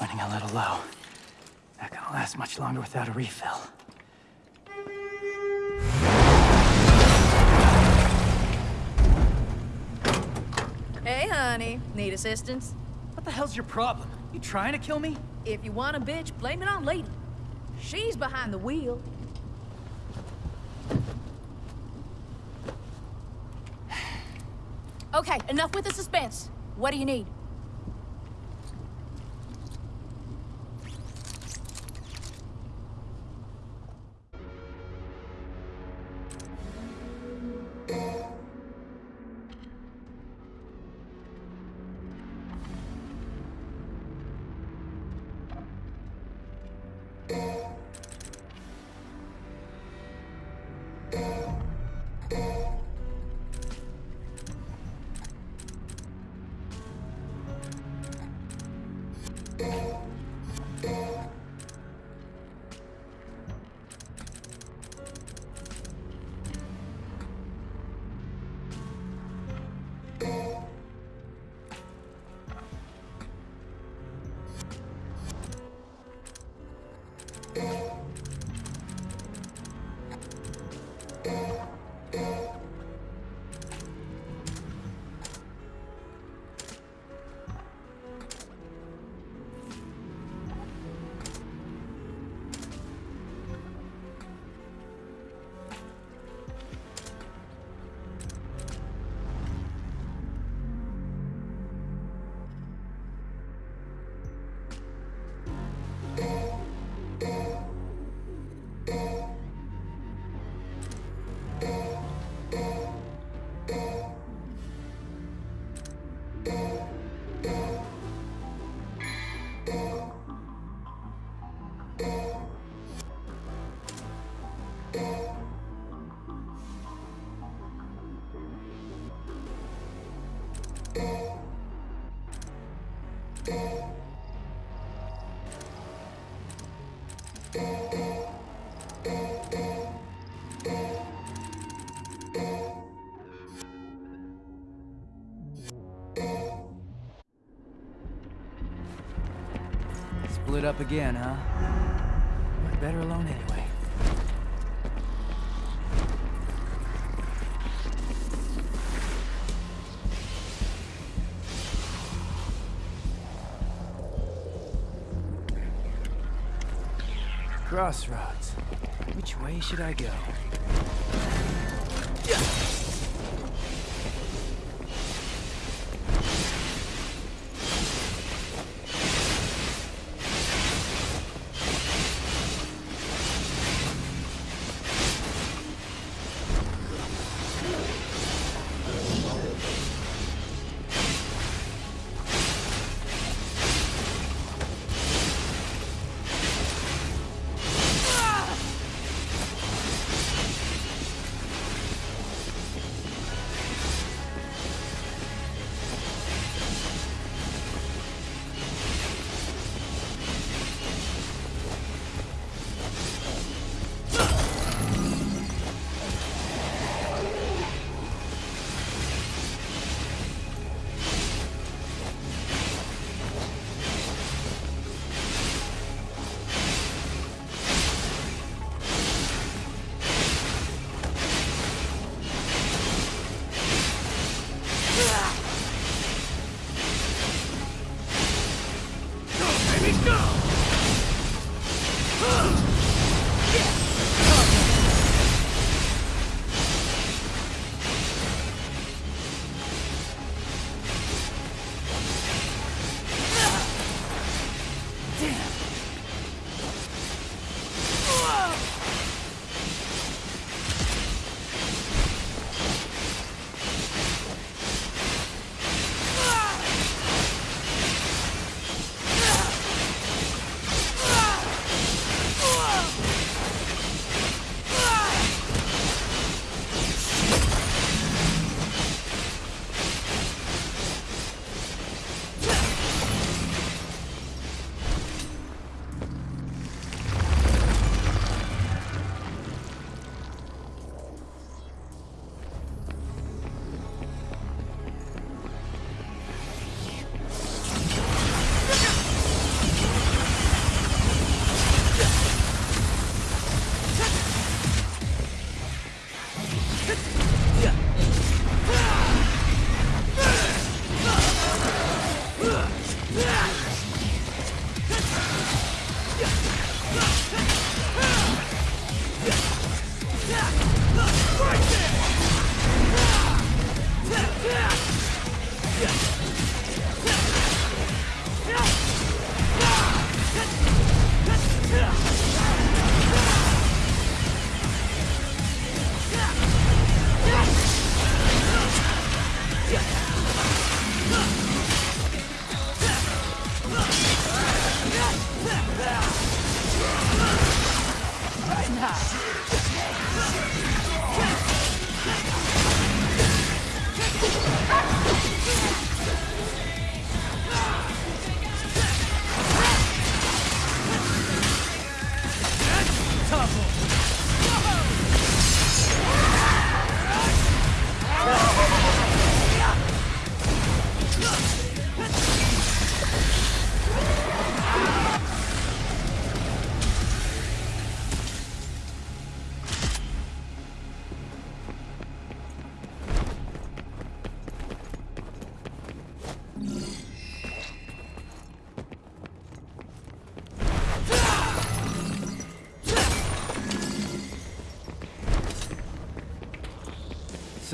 running a little low. Not gonna last much longer without a refill. Hey, honey. Need assistance? What the hell's your problem? You trying to kill me? If you want a bitch, blame it on Lady. She's behind the wheel. Okay, enough with the suspense. What do you need? Split up again, huh? Better alone anyway. Crossroads. Which way should I go?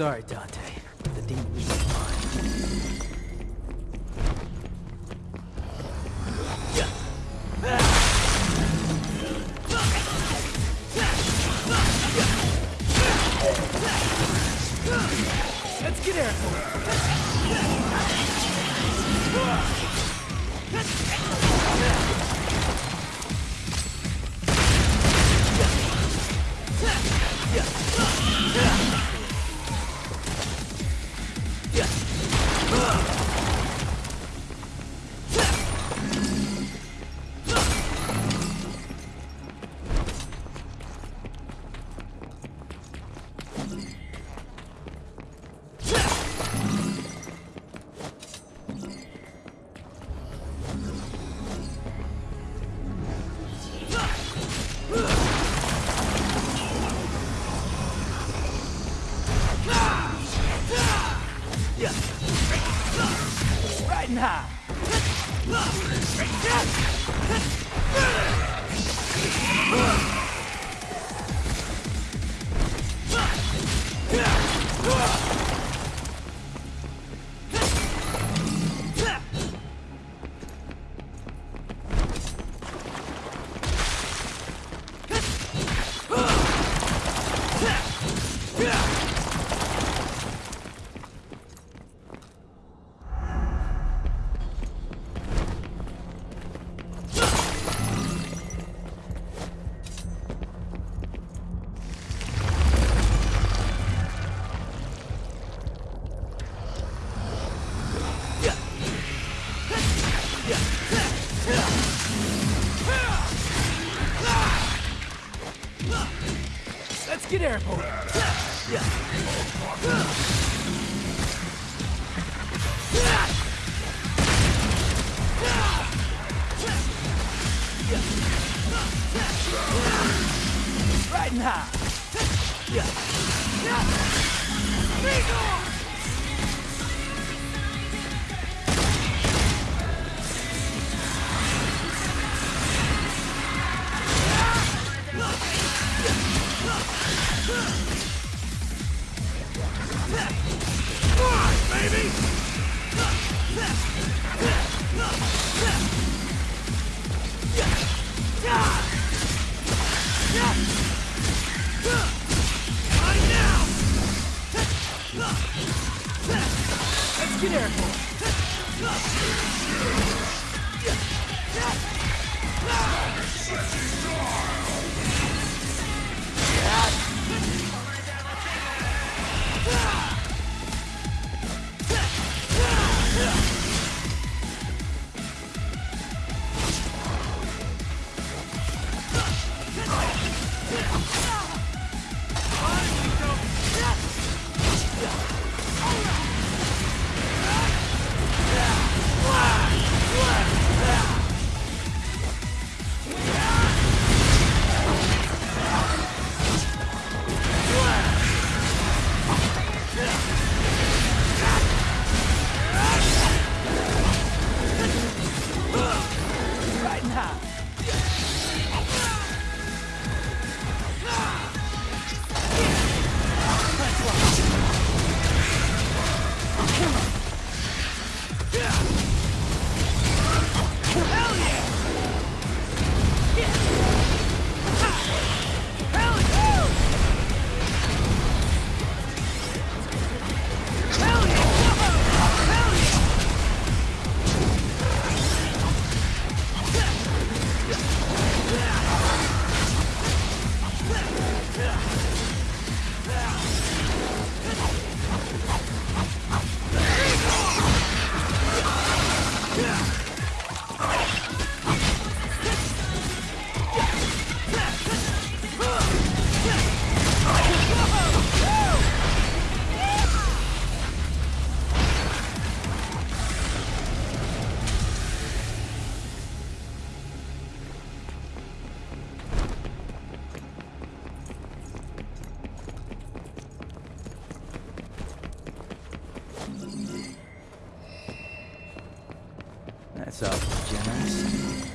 Sorry, Dante. That's awfully generous.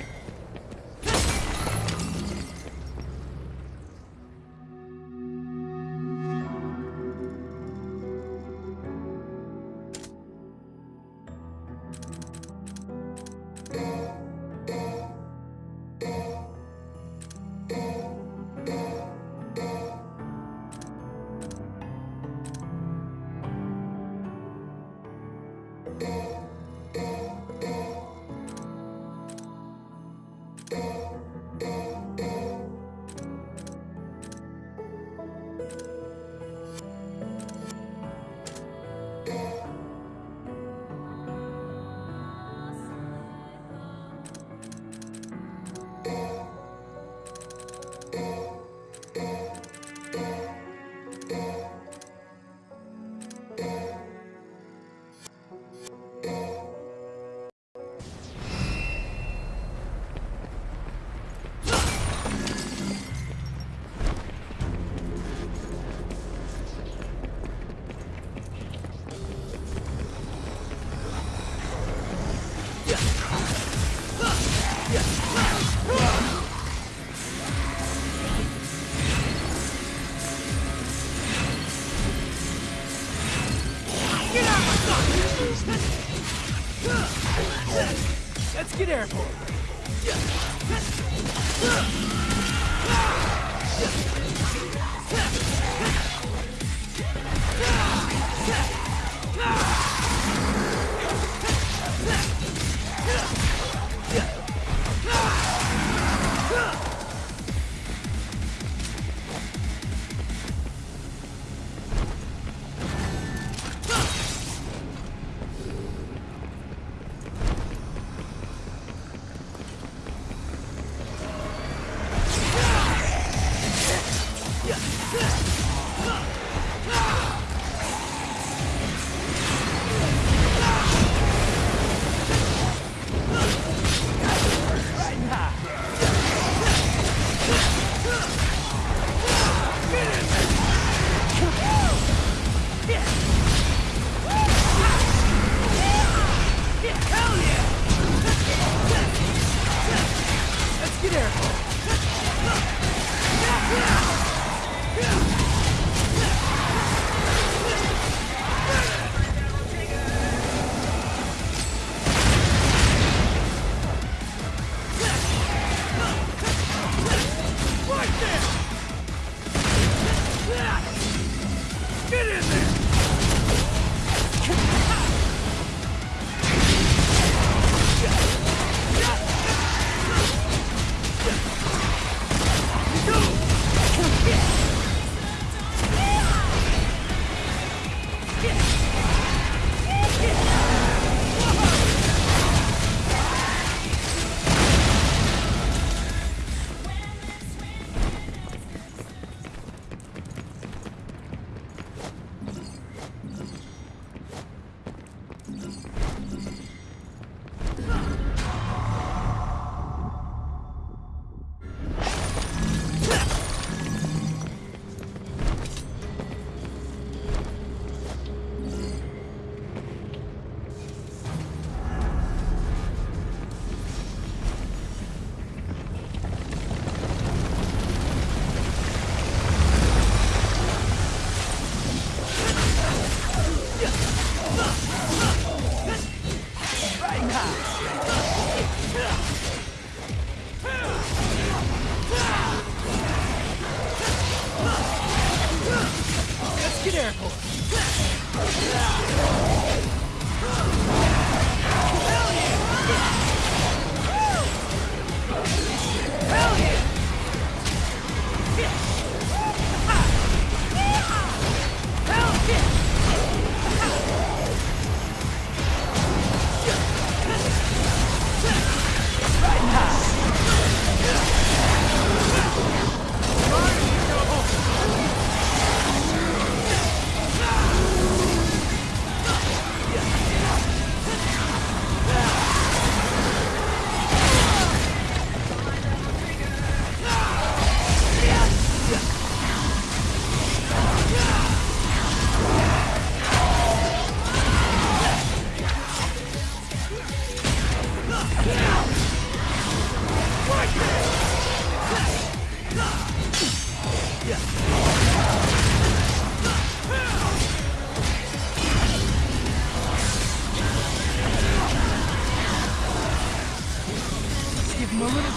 Let's get airborne.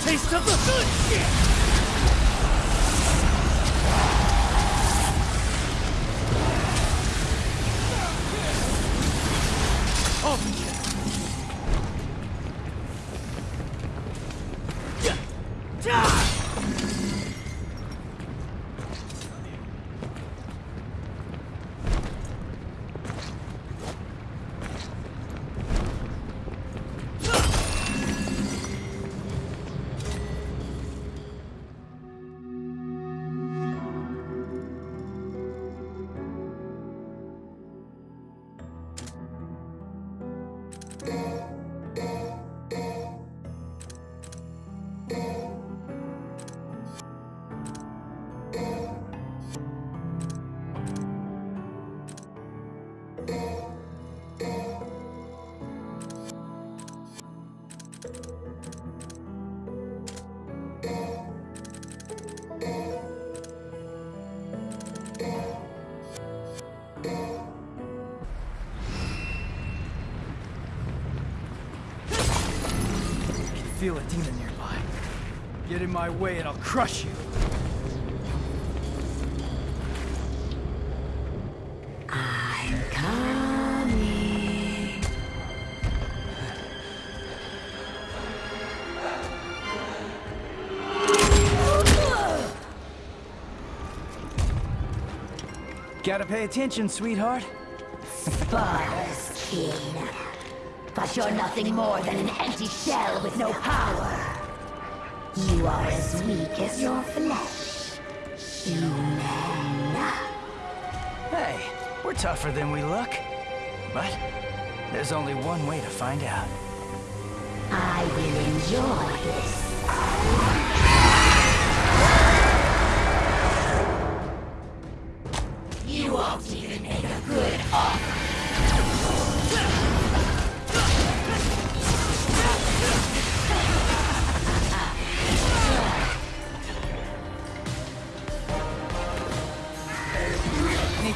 Taste of the good shit! Feel a demon nearby. Get in my way and I'll crush you. I'm coming. Gotta pay attention, sweetheart. Sparda's king. But you're nothing more than an empty shell with no power. You are as weak as your flesh. Human. Hey, we're tougher than we look. But there's only one way to find out. I will enjoy this.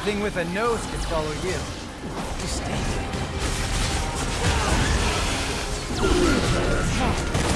Anything with a nose can follow you. Stink. Most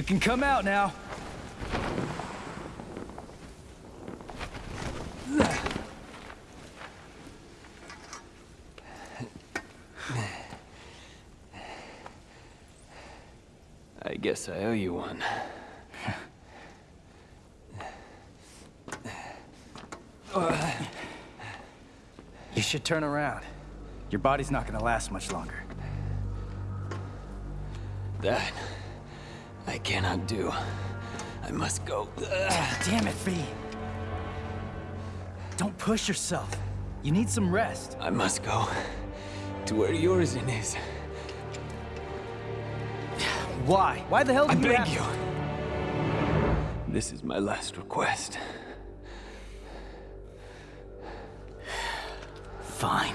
You can come out now. I guess I owe you one. You should turn around. Your body's not gonna last much longer. That I cannot do. I must go. Ugh. Damn it, V. Don't push yourself. You need some rest. I must go to where Urizen is. Why? Why the hell I did you beg you. This is my last request. Fine.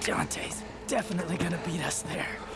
Dante's definitely gonna beat us there.